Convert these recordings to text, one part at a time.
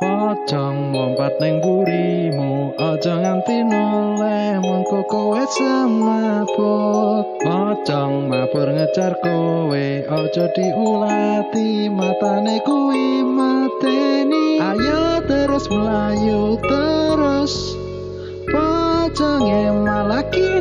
Pocong mompat ning burimu Aja nganti noleh mengko kowe semaput Pocong mabur ngejar kowe Aja diulati Matane kuwi mateni. Ayo terus melayu terus Pocongnya malah kini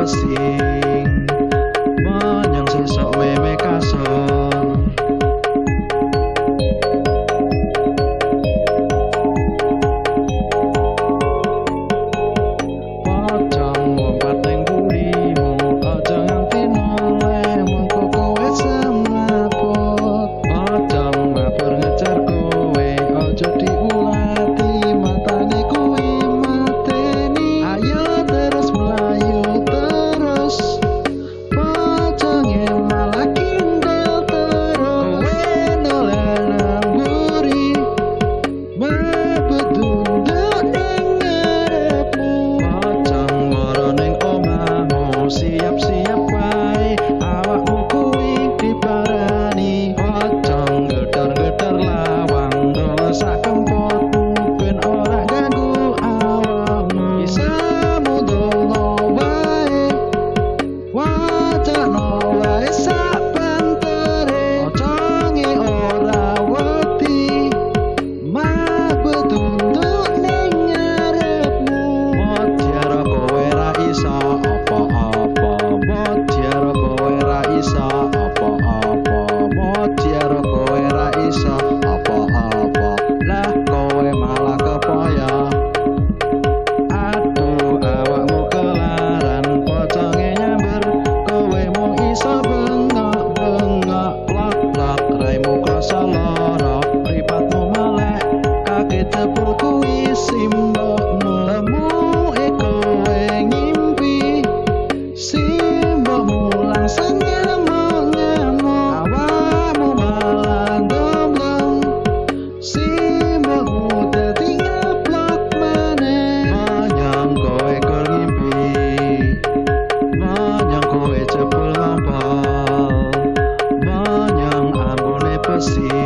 paciência. Sa mercy.